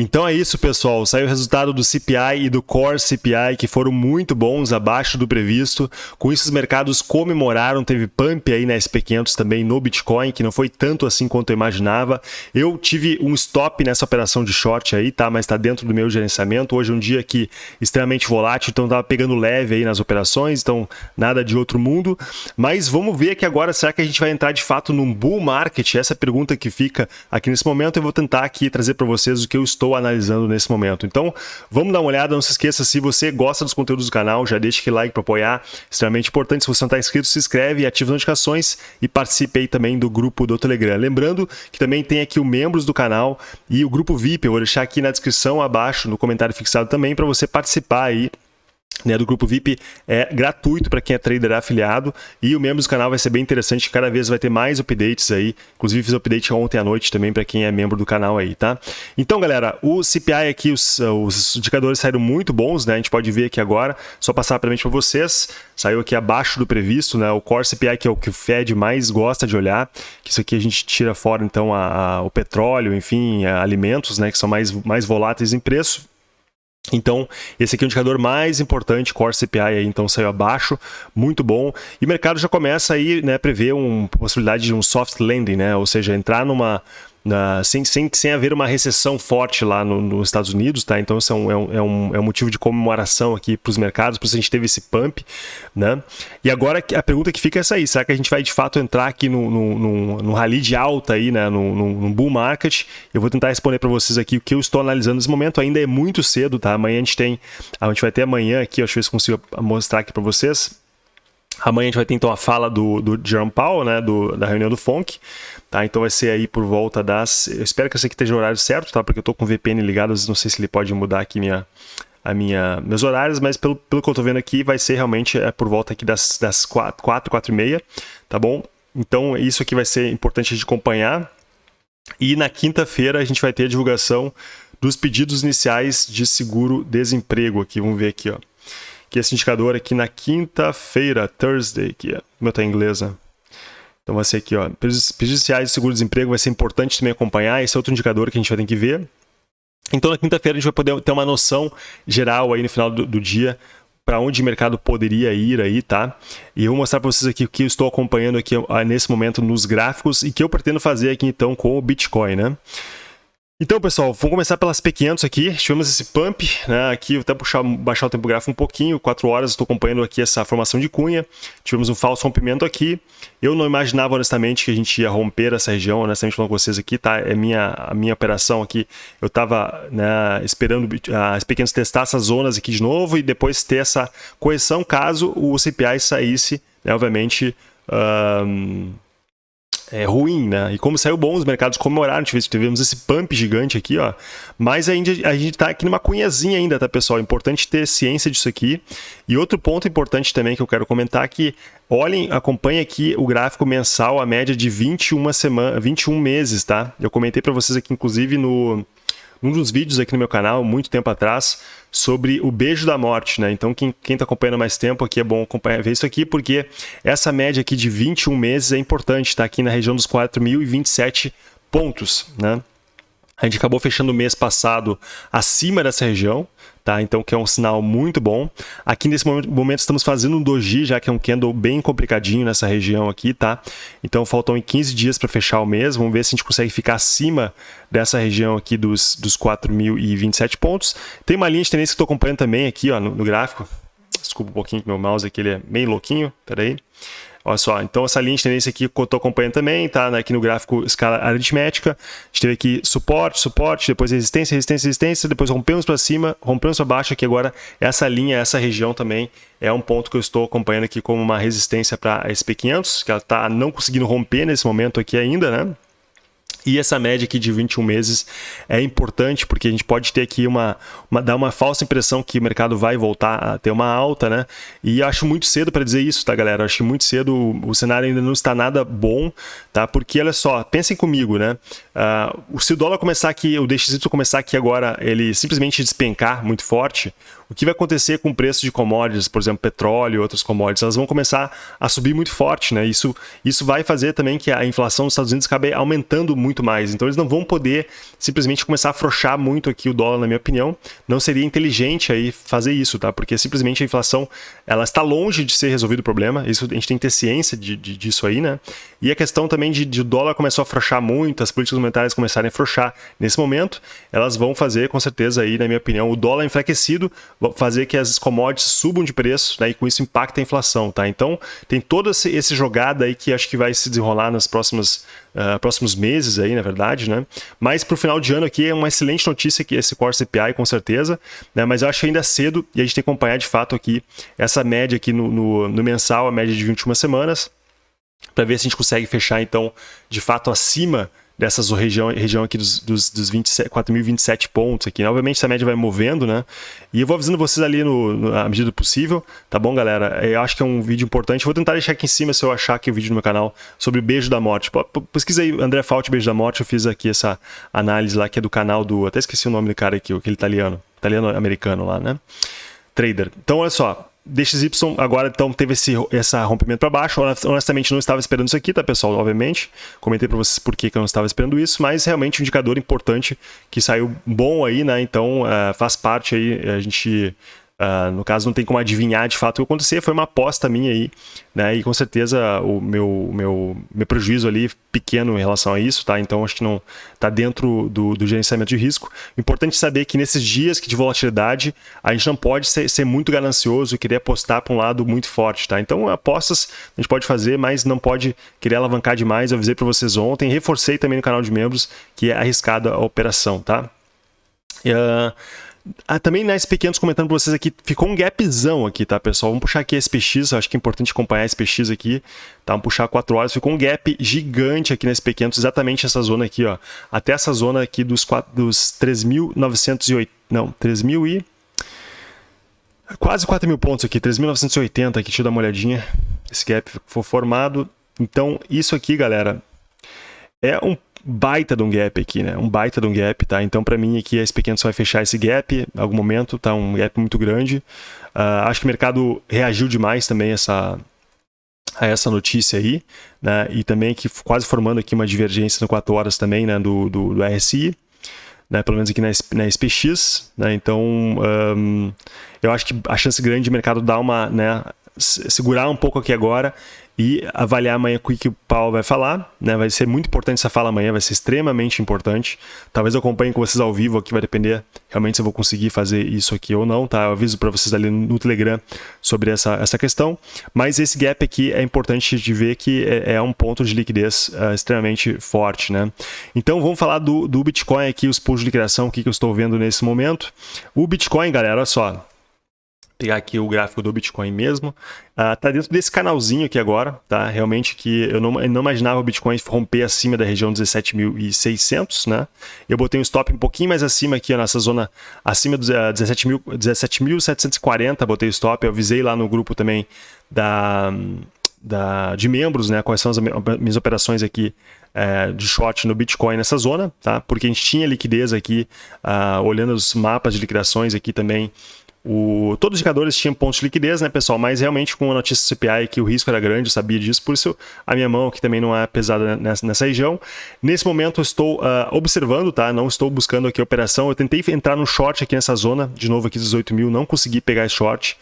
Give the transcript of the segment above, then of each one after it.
Então é isso, pessoal. Saiu o resultado do CPI e do Core CPI, que foram muito bons, abaixo do previsto. Com isso, os mercados comemoraram, teve pump aí na SP500 também no Bitcoin, que não foi tanto assim quanto eu imaginava. Eu tive um stop nessa operação de short aí, tá? Mas está dentro do meu gerenciamento. Hoje é um dia que extremamente volátil, então tava pegando leve aí nas operações, então nada de outro mundo. Mas vamos ver aqui agora, será que a gente vai entrar de fato num bull market? Essa é pergunta que fica aqui nesse momento. Eu vou tentar aqui trazer para vocês o que eu estou estou analisando nesse momento. Então, vamos dar uma olhada, não se esqueça, se você gosta dos conteúdos do canal, já deixa aquele like para apoiar, extremamente importante. Se você não está inscrito, se inscreve, ativa as notificações e participe aí também do grupo do Telegram. Lembrando que também tem aqui o membros do canal e o grupo VIP, eu vou deixar aqui na descrição abaixo, no comentário fixado também, para você participar aí né, do grupo VIP é gratuito para quem é trader afiliado. E o membro do canal vai ser bem interessante, cada vez vai ter mais updates aí, inclusive fiz update ontem à noite também para quem é membro do canal aí, tá? Então galera, o CPI aqui, os, os indicadores saíram muito bons, né, a gente pode ver aqui agora, só passar rapidamente para vocês, saiu aqui abaixo do previsto, né, o Core CPI que é o que o Fed mais gosta de olhar, que isso aqui a gente tira fora então a, a, o petróleo, enfim, alimentos, né, que são mais, mais voláteis em preço, então, esse aqui é o indicador mais importante, Core CPI aí, então saiu abaixo, muito bom. E o mercado já começa aí, né, prever uma possibilidade de um soft landing, né, ou seja, entrar numa, Sem, sem, sem haver uma recessão forte lá no, nos Estados Unidos, tá? Então isso é um, é um, é um, é motivo de comemoração aqui para os mercados, por isso a gente teve esse pump, né? E agora a pergunta que fica é essa aí, será que a gente vai de fato entrar aqui no, no, no, no rally de alta aí, né? No, no, no bull market? Eu vou tentar responder para vocês aqui o que eu estou analisando nesse momento, ainda é muito cedo, tá? Amanhã a gente tem, a gente vai ter amanhã aqui, deixa eu ver se consigo mostrar aqui para vocês, Amanhã a gente vai ter então a fala do, do Jerome Powell, né, do, da reunião do FONC, tá? Então vai ser aí por volta das... Eu espero que esse aqui esteja o horário certo, tá? Porque eu estou com o VPN ligado, não sei se ele pode mudar aqui minha, a minha, meus horários, mas pelo, pelo que eu estou vendo aqui, vai ser realmente é, por volta aqui das, das 4, 4, 4 e meia, tá bom? Então isso aqui vai ser importante de acompanhar. E na quinta-feira a gente vai ter a divulgação dos pedidos iniciais de seguro-desemprego aqui, vamos ver aqui, ó que esse indicador aqui na quinta-feira, Thursday, que é, meu tá em inglês, né? Então vai ser aqui, ó, prejudiciais de seguro-desemprego vai ser importante também acompanhar, esse é outro indicador que a gente vai ter que ver. Então na quinta-feira a gente vai poder ter uma noção geral aí no final do, do dia para onde o mercado poderia ir aí, tá? E eu vou mostrar para vocês aqui o que eu estou acompanhando aqui nesse momento nos gráficos e que eu pretendo fazer aqui então com o Bitcoin, né? Então, pessoal, vamos começar pelas P500 aqui. Tivemos esse pump, né? Aqui, vou até puxar, baixar o tempo gráfico um pouquinho, 4 horas, estou acompanhando aqui essa formação de cunha. Tivemos um falso rompimento aqui. Eu não imaginava, honestamente, que a gente ia romper essa região, honestamente falando com vocês aqui, tá? É minha, a minha operação aqui. Eu estava né, esperando as P500 testar essas zonas aqui de novo e depois ter essa correção caso o CPI saísse, né, obviamente... Um é, ruim, né? E como saiu bom, os mercados comemoraram, tivemos esse pump gigante aqui, ó. Mas ainda a gente tá aqui numa cunhazinha ainda, tá, pessoal? Importante ter ciência disso aqui. E outro ponto importante também que eu quero comentar é que olhem, acompanhem aqui o gráfico mensal, a média de 21 semana, 21 meses, tá? Eu comentei para vocês aqui, inclusive, no um dos vídeos aqui no meu canal, muito tempo atrás, sobre o beijo da morte, né? Então, quem está acompanhando mais tempo aqui, é bom acompanhar, ver isso aqui, porque essa média aqui de 21 meses é importante, está aqui na região dos 4.027 pontos, né? A gente acabou fechando o mês passado acima dessa região, tá? Então, que é um sinal muito bom. Aqui nesse momento estamos fazendo um doji, já que é um candle bem complicadinho nessa região aqui, tá? Então, faltam 15 dias para fechar o mês. Vamos ver se a gente consegue ficar acima dessa região aqui dos, dos 4.027 pontos. Tem uma linha de tendência que estou acompanhando também aqui, ó, no, no gráfico. Desculpa um pouquinho que meu mouse aqui ele é meio louquinho, peraí. Olha só, então essa linha de tendência aqui que eu estou acompanhando também, tá aqui no gráfico escala aritmética. A gente teve aqui suporte, suporte, depois resistência, resistência, resistência, depois rompemos para cima, rompemos para baixo aqui agora. Essa linha, essa região também é um ponto que eu estou acompanhando aqui como uma resistência para a SP500, que ela está não conseguindo romper nesse momento aqui ainda, né? E essa média aqui de 21 meses é importante porque a gente pode ter aqui uma, uma dar uma falsa impressão que o mercado vai voltar a ter uma alta, né? E acho muito cedo para dizer isso, tá, galera? Acho muito cedo, o, o cenário ainda não está nada bom, tá? Porque olha só, pensem comigo, né? Uh, se o dólar começar aqui, o DXY começar aqui agora, ele simplesmente despencar muito forte, o que vai acontecer com o preço de commodities, por exemplo, petróleo e outros commodities, elas vão começar a subir muito forte, né? Isso, isso vai fazer também que a inflação dos Estados Unidos acabe aumentando muito mais. Então eles não vão poder simplesmente começar a afrouxar muito aqui o dólar, na minha opinião. Não seria inteligente aí fazer isso, tá? Porque simplesmente a inflação ela está longe de ser resolvido o problema. Isso a gente tem que ter ciência de, de disso aí, né? E a questão também de, de o dólar começou a afrouxar muito, as políticas monetárias começarem a afrouxar nesse momento, elas vão fazer com certeza aí, na minha opinião, o dólar enfraquecido, fazer que as commodities subam de preço, né? E com isso impacta a inflação, tá? Então tem todo esse, esse jogada aí que acho que vai se desenrolar próximas uh, próximos meses aí, na verdade, né? Mas para o final de ano aqui é uma excelente notícia que esse Core CPI, com certeza, né? Mas eu acho ainda cedo e a gente tem que acompanhar de fato aqui essa média aqui no, no, no mensal, a média de 21 semanas, para ver se a gente consegue fechar então de fato acima dessas região, região aqui dos, dos, dos 4.027 pontos aqui. Obviamente essa média vai movendo, né? E eu vou avisando vocês ali no, no, na medida do possível, tá bom, galera? Eu acho que é um vídeo importante. vou tentar deixar aqui em cima se eu achar aqui o vídeo no meu canal sobre Beijo da Morte. Pesquisa aí, André Fault, Beijo da Morte. Eu fiz aqui essa análise lá que é do canal do... Até esqueci o nome do cara aqui, aquele italiano. Italiano-americano lá, né? Trader. Então, olha só. DXY agora então teve esse essa rompimento para baixo. Honestamente não estava esperando isso aqui, tá pessoal? Obviamente, comentei para vocês por que, eu não estava esperando isso, mas realmente um indicador importante que saiu bom aí, né? Então uh, faz parte aí a gente Uh, no caso, não tem como adivinhar de fato o que acontecer, foi uma aposta minha aí, né? E com certeza o meu, meu, meu prejuízo ali pequeno em relação a isso, tá? Então acho que não está dentro do, do, gerenciamento de risco. Importante saber que nesses dias de volatilidade, a gente não pode ser, ser muito ganancioso e querer apostar para um lado muito forte, tá? Então apostas a gente pode fazer, mas não pode querer alavancar demais. Eu avisei para vocês ontem, reforcei também no canal de membros que é arriscada a operação, tá? Uh, ah, também na SP500 comentando para vocês aqui, ficou um gapzão aqui, tá, pessoal? Vamos puxar aqui a SPX, acho que é importante acompanhar a SPX aqui, tá? Vamos puxar 4 horas, ficou um gap gigante aqui na SP500, exatamente essa zona aqui, ó. Até essa zona aqui dos, dos 3.908, não, 3.000 e... Quase 4 mil pontos aqui, 3.980 aqui, deixa eu dar uma olhadinha. Esse gap foi formado. Então, isso aqui, galera, é um baita de um gap aqui, né? Um baita de um gap, tá? Então, para mim, aqui a SP500 vai fechar esse gap em algum momento, tá? Um gap muito grande. Uh, acho que o mercado reagiu demais também a essa, a essa notícia aí, né? E também que quase formando aqui uma divergência no 4 horas também, né? Do, do, do RSI. Né, pelo menos aqui na, na SPX, né, então um, eu acho que a chance grande de mercado dar uma, né, segurar um pouco aqui agora e avaliar amanhã o que o Paulo vai falar. Né? Vai ser muito importante essa fala amanhã, vai ser extremamente importante. Talvez eu acompanhe com vocês ao vivo aqui, vai depender realmente se eu vou conseguir fazer isso aqui ou não. Tá? Eu aviso para vocês ali no Telegram sobre essa, essa questão. Mas esse gap aqui é importante de ver que é, é um ponto de liquidez uh, extremamente forte. Né? Então vamos falar do, do Bitcoin aqui, os pools de liquidação, o que, que eu estou vendo nesse momento. O Bitcoin, galera, olha só pegar aqui o gráfico do Bitcoin mesmo. Uh, tá dentro desse canalzinho aqui agora, tá? Realmente que eu não, eu não imaginava o Bitcoin romper acima da região 17.600, né? Eu botei um stop um pouquinho mais acima aqui, nessa zona acima dos uh, 17.740, botei o stop. Eu avisei lá no grupo também da, da, de membros, né? Quais são as minhas operações aqui é, de short no Bitcoin nessa zona, tá? Porque a gente tinha liquidez aqui, uh, olhando os mapas de liquidações aqui também, o, todos os indicadores tinham pontos de liquidez, né, pessoal? Mas realmente com a notícia do CPI que o risco era grande, eu sabia disso, por isso a minha mão aqui também não é pesada nessa, nessa região. Nesse momento eu estou uh, observando, tá? Não estou buscando aqui a operação. Eu tentei entrar no short aqui nessa zona, de novo aqui 18 mil, não consegui pegar esse short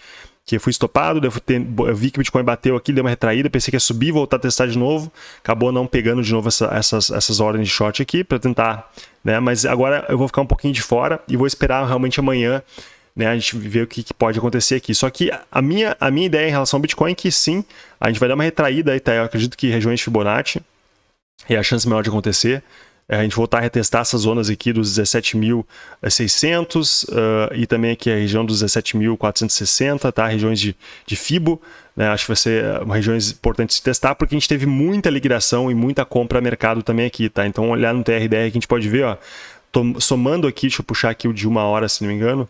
que fui estopado, eu vi que o Bitcoin bateu aqui, deu uma retraída, pensei que ia subir, voltar a testar de novo, acabou não pegando de novo essa, essas, essas ordens de short aqui para tentar, né? Mas agora eu vou ficar um pouquinho de fora e vou esperar realmente amanhã né, a gente vê o que, que, pode acontecer aqui. Só que a minha, a minha ideia em relação ao Bitcoin é que sim, a gente vai dar uma retraída aí, tá? Eu acredito que regiões de Fibonacci é a chance maior de acontecer. É, a gente voltar a retestar essas zonas aqui dos 17.600 uh, e também aqui a região dos 17.460, tá? Regiões de, de FIBO, né? Acho que vai ser uh, regiões importantes de testar, porque a gente teve muita liquidação e muita compra a mercado também aqui, tá? Então, olhar no TRDR que a gente pode ver, ó, somando aqui, deixa eu puxar aqui o de uma hora, se não me engano,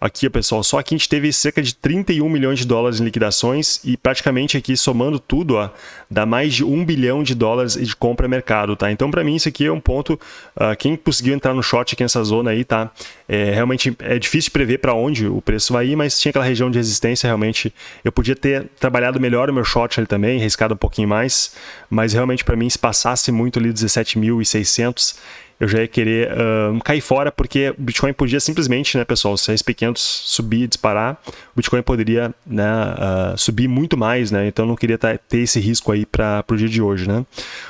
Aqui, pessoal, só aqui a gente teve cerca de 31 milhões de dólares em liquidações e praticamente aqui, somando tudo, ó, dá mais de 1 bilhão de dólares de compra mercado, tá? Então, para mim, isso aqui é um ponto, uh, quem conseguiu entrar no short aqui nessa zona aí, tá? É, realmente é difícil prever para onde o preço vai ir, mas tinha aquela região de resistência, realmente, eu podia ter trabalhado melhor o meu short ali também, arriscado um pouquinho mais, mas realmente para mim, se passasse muito ali 17.600, eu já ia querer uh, cair fora, porque o Bitcoin podia simplesmente, né, pessoal, se a SP500 subir, disparar, o Bitcoin poderia né, uh, subir muito mais, né? Então eu não queria ter esse risco aí para o dia de hoje, né?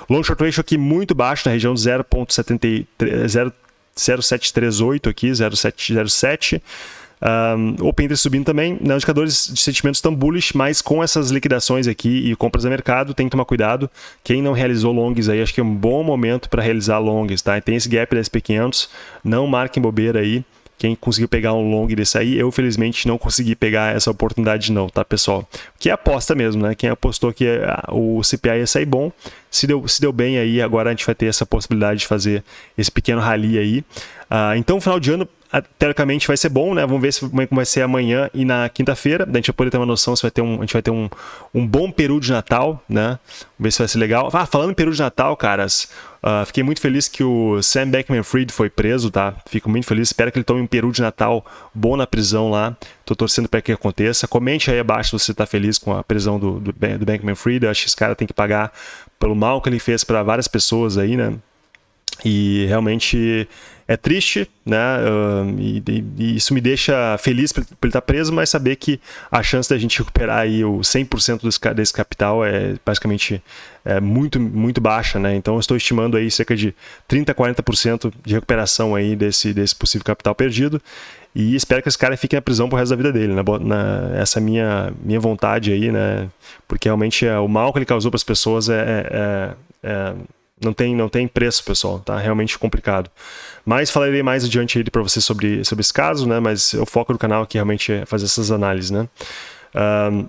Long short ratio aqui muito baixo, na região 0.0738 aqui, 0.707. Um, Open Interest subindo também, né, indicadores de sentimentos estão bullish, mas com essas liquidações aqui e compras a mercado, tem que tomar cuidado. Quem não realizou longs aí, acho que é um bom momento para realizar longs, tá? Tem esse gap da SP500, não marquem bobeira aí. Quem conseguiu pegar um long desse aí, eu felizmente não consegui pegar essa oportunidade não, tá pessoal? Que é aposta mesmo, né? Quem apostou que ah, o CPI ia sair bom, se deu, se deu bem aí, agora a gente vai ter essa possibilidade de fazer esse pequeno rally aí. Uh, então, final de ano, teoricamente vai ser bom, né? Vamos ver se, vai ser amanhã e na quinta-feira. A gente poder ter uma noção se vai ter um, a gente vai ter um, um bom peru de Natal, né? Vamos ver se vai ser legal. Ah, falando em peru de Natal, caras, uh, fiquei muito feliz que o Sam Beckman-Fried foi preso, tá? Fico muito feliz. Espero que ele tome um peru de Natal bom na prisão lá. Tô torcendo para que aconteça. Comente aí abaixo se você tá feliz com a prisão do, do, do Beckman-Fried. Eu acho que esse cara tem que pagar pelo mal que ele fez para várias pessoas aí, né? E realmente é triste, né? Uh, e, e, isso me deixa feliz por, ele estar preso, mas saber que a chance da gente recuperar aí o 100% desse, desse capital é basicamente é muito, muito baixa, né? Então estou estimando aí cerca de 30 a 40% de recuperação aí desse, desse possível capital perdido. E espero que esse cara fique na prisão pro resto da vida dele, né? Na, essa é minha, minha vontade aí, né? Porque realmente é, o mal que ele causou para as pessoas é, é, é não tem, não tem preço, pessoal, tá realmente complicado. Mas falarei mais adiante aí para você sobre, sobre esse caso, né? Mas o foco do canal aqui realmente é fazer essas análises, né? Um,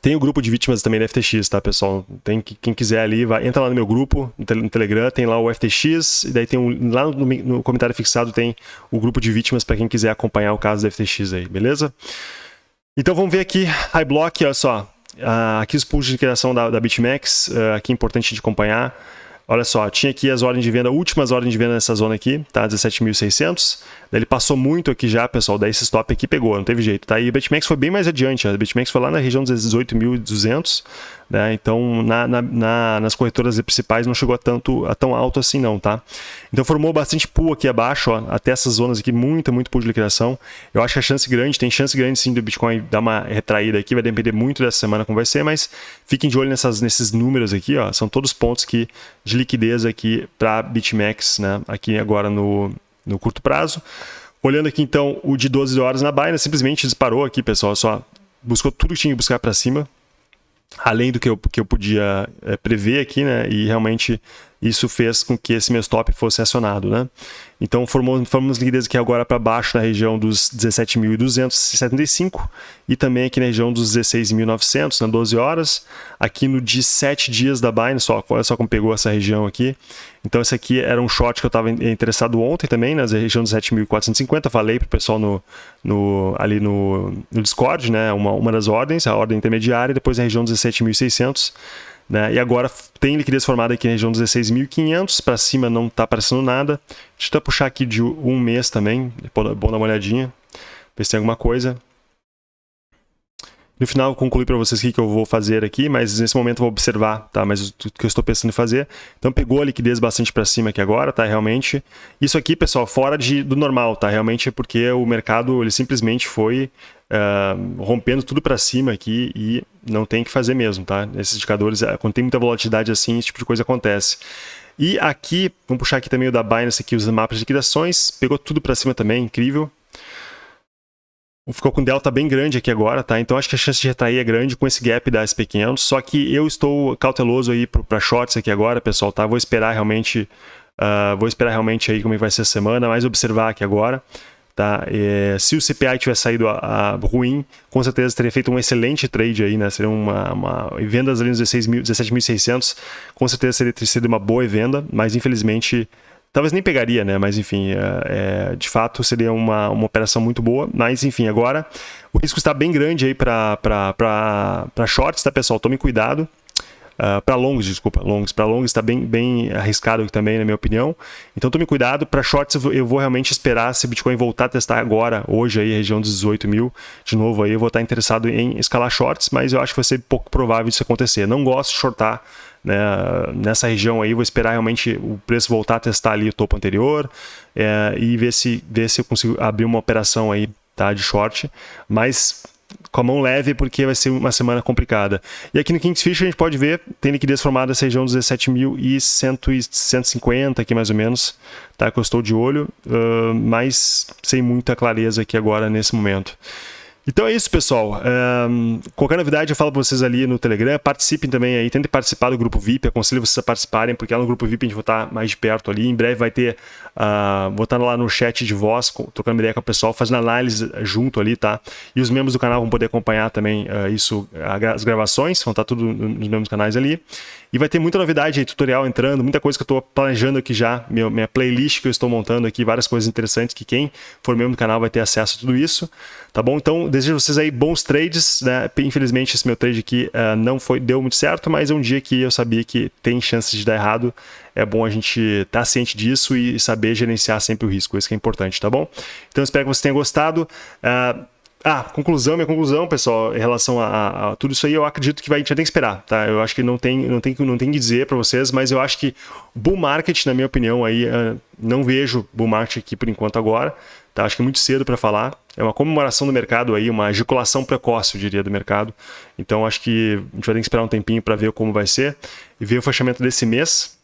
tem o grupo de vítimas também da FTX, tá, pessoal? Tem quem quiser ali, vai, entra lá no meu grupo, no Telegram, tem lá o FTX, e daí tem um, lá no, no comentário fixado tem o grupo de vítimas para quem quiser acompanhar o caso da FTX aí, beleza? Então vamos ver aqui, High Block, olha só, aqui os pools de liquidação da, da BitMEX, uh, aqui é importante de acompanhar. Olha só, tinha aqui as ordens de venda, últimas ordens de venda nessa zona aqui, tá? 17.600. Ele passou muito aqui já, pessoal, daí esse stop aqui pegou, não teve jeito, tá? E o BitMEX foi bem mais adiante, a BitMEX foi lá na região dos 18.200, né? Então, na, na, na, nas corretoras principais não chegou a, tanto, a tão alto assim não, tá? Então, formou bastante pool aqui abaixo, ó, até essas zonas aqui, muita, muito pool de liquidação. Eu acho que a chance grande, tem chance grande sim do Bitcoin dar uma retraída aqui, vai depender muito dessa semana como vai ser, mas fiquem de olho nessas, nesses números aqui, ó, são todos pontos que, de liquidez aqui para BitMEX, né? Aqui agora no, no curto prazo. Olhando aqui então o de 12 horas na Binance, simplesmente disparou aqui, pessoal, só buscou tudo que tinha que buscar para cima, além do que eu, que eu podia é, prever aqui, né? E realmente isso fez com que esse meu stop fosse acionado, né? Então formamos, formamos liquidez aqui agora para baixo na região dos 17.275 e também aqui na região dos 16.900 na 12 horas. Aqui no de 7 dias da Binance, só, olha só como pegou essa região aqui. Então esse aqui era um short que eu estava interessado ontem também, na região dos 7.450. Falei para o pessoal no, no, ali no, no Discord, né? Uma, uma das ordens, a ordem intermediária, depois na região dos 17.600. Né? E agora tem liquidez formada aqui na região 16.500, para cima não está aparecendo nada. Deixa eu puxar aqui de um mês também, é bom dar uma olhadinha, ver se tem alguma coisa. No final eu concluí para vocês o que eu vou fazer aqui, mas nesse momento eu vou observar, tá? Mas o que eu estou pensando em fazer. Então pegou a liquidez bastante para cima aqui agora, tá? Realmente. Isso aqui, pessoal, fora de, do normal, tá? Realmente é porque o mercado ele simplesmente foi rompendo tudo para cima aqui e não tem que fazer mesmo, tá? Esses indicadores, eh, quando tem muita volatilidade assim, esse tipo de coisa acontece. E aqui, vamos puxar aqui também o da Binance, aqui os mapas de liquidações, pegou tudo para cima também, incrível. Ficou com delta bem grande aqui agora, tá? Então acho que a chance de retrair é grande com esse gap da SP500, só que eu estou cauteloso aí para shorts aqui agora, pessoal, tá? Vou esperar realmente, uh, vou esperar realmente aí como é vai ser a semana, mas observar aqui agora. Tá? É, se o CPI tivesse saído a, a, ruim, com certeza teria feito um excelente trade aí, né? Seria uma, uma vendas ali nos 17.600, com certeza seria sido uma boa venda, mas infelizmente talvez nem pegaria, né? Mas enfim, é, é, de fato seria uma, uma operação muito boa. Mas enfim, agora o risco está bem grande aí para shorts, tá pessoal? Tome cuidado. Uh, ah, para longs, desculpa, longs. Para longs está bem, bem arriscado também, na minha opinião. Então tome cuidado. Para shorts, eu vou realmente esperar se Bitcoin voltar a testar agora, hoje, aí, região dos 18 mil. De novo, aí eu vou estar interessado em escalar shorts, mas eu acho que vai ser pouco provável isso acontecer. Não gosto de shortar né, nessa região aí, vou esperar realmente o preço voltar a testar ali o topo anterior é, e ver se, ver se eu consigo abrir uma operação aí tá, de short. Mas com a mão leve, porque vai ser uma semana complicada. E aqui no Kingsfish a gente pode ver, tem liquidez formada essa região dos 17.150 aqui mais ou menos, tá? que eu estou de olho, uh, mas sem muita clareza aqui agora nesse momento. Então é isso, pessoal. Um, qualquer novidade eu falo para vocês ali no Telegram. Participem também aí, tentem participar do grupo VIP. Aconselho vocês a participarem, porque lá no grupo VIP a gente vai estar mais de perto ali. Em breve vai ter, uh, vou estar lá no chat de voz, trocando ideia com o pessoal, fazendo análise junto ali, tá? E os membros do canal vão poder acompanhar também uh, isso, as gravações, vão estar tudo nos mesmos canais ali. E vai ter muita novidade aí, tutorial entrando, muita coisa que eu estou planejando aqui já, meu, minha playlist que eu estou montando aqui, várias coisas interessantes que quem for membro do canal vai ter acesso a tudo isso, tá bom? Então, desejo a vocês aí bons trades, né? Infelizmente esse meu trade aqui uh, não foi, deu muito certo, mas é um dia que eu sabia que tem chances de dar errado, é bom a gente estar tá ciente disso e saber gerenciar sempre o risco, isso que é importante, tá bom? Então, espero que você tenha gostado. Uh, ah, conclusão, minha conclusão, pessoal, em relação a, a, a, tudo isso aí, eu acredito que vai, a gente vai ter que esperar, tá? Eu acho que não tem, não tem, não tem que dizer para vocês, mas eu acho que bull market, na minha opinião, aí, uh, não vejo bull market aqui por enquanto agora, tá? Acho que é muito cedo para falar. É uma comemoração do mercado aí, uma ejaculação precoce, eu diria, do mercado. Então, acho que a gente vai ter que esperar um tempinho para ver como vai ser e ver o fechamento desse mês,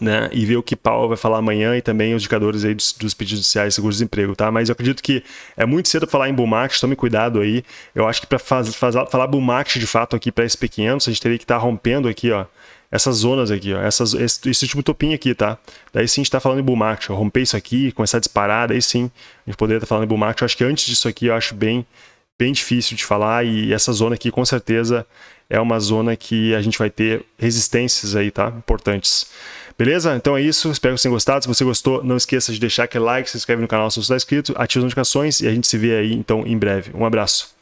né, e ver o que Paulo vai falar amanhã e também os indicadores aí dos, dos pedidos judiciais de seguro-desemprego, tá? Mas eu acredito que é muito cedo falar em bull market, tome cuidado aí. Eu acho que para falar bull market de fato aqui para SP500, a gente teria que estar tá rompendo aqui, ó, essas zonas aqui, ó, essas, esse, esse último topinho aqui, tá? Daí sim a gente está falando em bull market, romper isso aqui, começar a disparar, daí sim a gente poderia estar tá falando em bull market. Eu acho que antes disso aqui eu acho bem, bem difícil de falar e essa zona aqui com certeza é uma zona que a gente vai ter resistências aí, tá? Importantes. Beleza? Então é isso. Espero que vocês tenham gostado. Se você gostou, não esqueça de deixar aquele like, se inscreve no canal se você está inscrito, ative as notificações e a gente se vê aí então em breve. Um abraço.